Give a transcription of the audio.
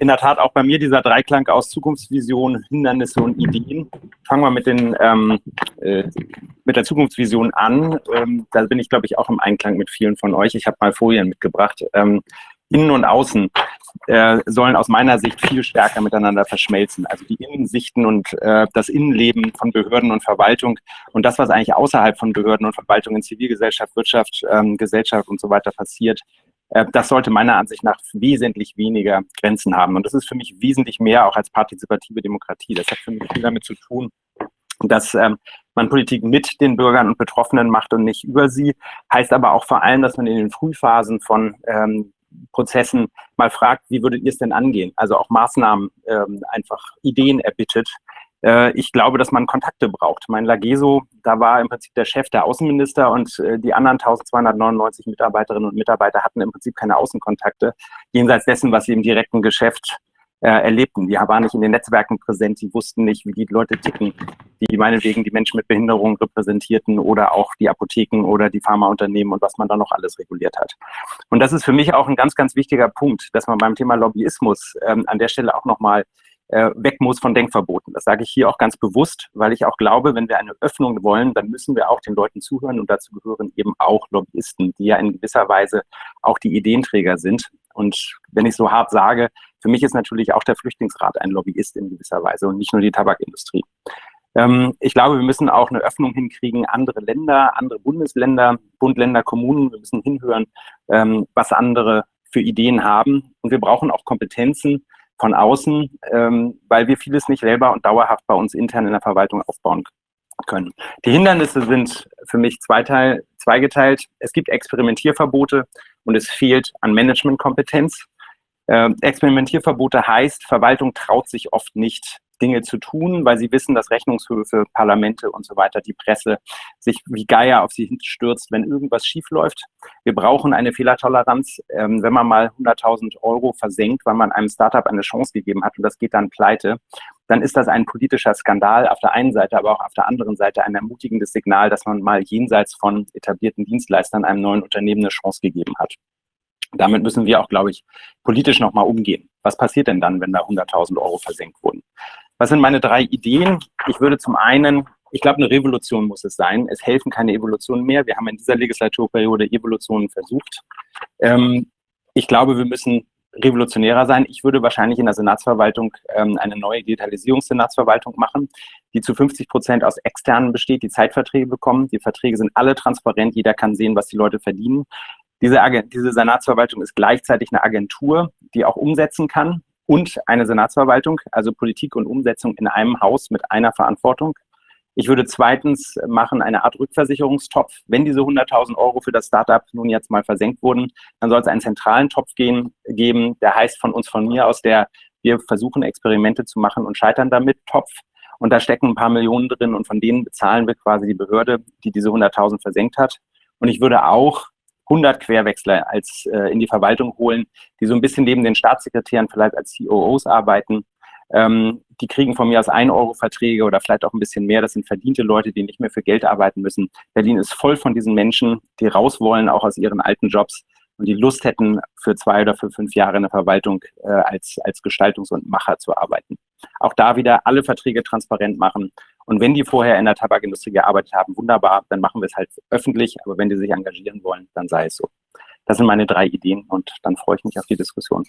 in der Tat auch bei mir dieser Dreiklang aus Zukunftsvision, Hindernisse und Ideen. Fangen wir mit, den, ähm, äh, mit der Zukunftsvision an. Ähm, da bin ich, glaube ich, auch im Einklang mit vielen von euch. Ich habe mal Folien mitgebracht. Ähm, Innen und Außen äh, sollen aus meiner Sicht viel stärker miteinander verschmelzen. Also die Innensichten und äh, das Innenleben von Behörden und Verwaltung und das, was eigentlich außerhalb von Behörden und Verwaltung in Zivilgesellschaft, Wirtschaft, ähm, Gesellschaft und so weiter passiert, das sollte meiner Ansicht nach wesentlich weniger Grenzen haben. Und das ist für mich wesentlich mehr auch als partizipative Demokratie. Das hat für mich viel damit zu tun, dass ähm, man Politik mit den Bürgern und Betroffenen macht und nicht über sie. Heißt aber auch vor allem, dass man in den Frühphasen von ähm, Prozessen mal fragt, wie würdet ihr es denn angehen? Also auch Maßnahmen, ähm, einfach Ideen erbittet. Äh, ich glaube, dass man Kontakte braucht. Mein Lageso, da war im Prinzip der Chef der Außenminister und äh, die anderen 1299 Mitarbeiterinnen und Mitarbeiter hatten im Prinzip keine Außenkontakte, jenseits dessen, was sie im direkten Geschäft äh, erlebten. Die waren nicht in den Netzwerken präsent, die wussten nicht, wie die Leute ticken, die meinetwegen die Menschen mit Behinderung repräsentierten oder auch die Apotheken oder die Pharmaunternehmen und was man da noch alles reguliert hat. Und das ist für mich auch ein ganz, ganz wichtiger Punkt, dass man beim Thema Lobbyismus ähm, an der Stelle auch nochmal äh, weg muss von Denkverboten. Das sage ich hier auch ganz bewusst, weil ich auch glaube, wenn wir eine Öffnung wollen, dann müssen wir auch den Leuten zuhören und dazu gehören eben auch Lobbyisten, die ja in gewisser Weise auch die Ideenträger sind. Und wenn ich so hart sage, für mich ist natürlich auch der Flüchtlingsrat ein Lobbyist in gewisser Weise und nicht nur die Tabakindustrie. Ähm, ich glaube, wir müssen auch eine Öffnung hinkriegen, andere Länder, andere Bundesländer, Bund, Länder, Kommunen, wir müssen hinhören, ähm, was andere für Ideen haben. Und wir brauchen auch Kompetenzen von außen, ähm, weil wir vieles nicht selber und dauerhaft bei uns intern in der Verwaltung aufbauen können. Die Hindernisse sind für mich zweiteil, zweigeteilt. Es gibt Experimentierverbote und es fehlt an Managementkompetenz. Äh, Experimentierverbote heißt, Verwaltung traut sich oft nicht, Dinge zu tun, weil sie wissen, dass Rechnungshöfe, Parlamente und so weiter, die Presse sich wie Geier auf sie stürzt, wenn irgendwas schief läuft. Wir brauchen eine Fehlertoleranz. Ähm, wenn man mal 100.000 Euro versenkt, weil man einem Startup eine Chance gegeben hat und das geht dann pleite, dann ist das ein politischer Skandal auf der einen Seite, aber auch auf der anderen Seite ein ermutigendes Signal, dass man mal jenseits von etablierten Dienstleistern einem neuen Unternehmen eine Chance gegeben hat. Damit müssen wir auch, glaube ich, politisch nochmal umgehen. Was passiert denn dann, wenn da 100.000 Euro versenkt wurden? Was sind meine drei Ideen? Ich würde zum einen, ich glaube, eine Revolution muss es sein. Es helfen keine Evolutionen mehr. Wir haben in dieser Legislaturperiode Evolutionen versucht. Ähm, ich glaube, wir müssen revolutionärer sein. Ich würde wahrscheinlich in der Senatsverwaltung ähm, eine neue Digitalisierungssenatsverwaltung machen, die zu 50 Prozent aus Externen besteht, die Zeitverträge bekommen. Die Verträge sind alle transparent, jeder kann sehen, was die Leute verdienen. Diese, diese Senatsverwaltung ist gleichzeitig eine Agentur, die auch umsetzen kann und eine Senatsverwaltung, also Politik und Umsetzung in einem Haus mit einer Verantwortung. Ich würde zweitens machen eine Art Rückversicherungstopf. Wenn diese 100.000 Euro für das Startup nun jetzt mal versenkt wurden, dann soll es einen zentralen Topf gehen, geben, der heißt von uns, von mir aus, der wir versuchen Experimente zu machen und scheitern damit, Topf. Und da stecken ein paar Millionen drin und von denen bezahlen wir quasi die Behörde, die diese 100.000 versenkt hat. Und ich würde auch 100 Querwechsler als äh, in die Verwaltung holen, die so ein bisschen neben den Staatssekretären vielleicht als COOs arbeiten. Ähm, die kriegen von mir aus 1 Euro Verträge oder vielleicht auch ein bisschen mehr. Das sind verdiente Leute, die nicht mehr für Geld arbeiten müssen. Berlin ist voll von diesen Menschen, die raus wollen, auch aus ihren alten Jobs und die Lust hätten, für zwei oder für fünf Jahre in der Verwaltung äh, als, als Gestaltungs- und Macher zu arbeiten. Auch da wieder alle Verträge transparent machen und wenn die vorher in der Tabakindustrie gearbeitet haben, wunderbar, dann machen wir es halt öffentlich. Aber wenn die sich engagieren wollen, dann sei es so. Das sind meine drei Ideen und dann freue ich mich auf die Diskussion.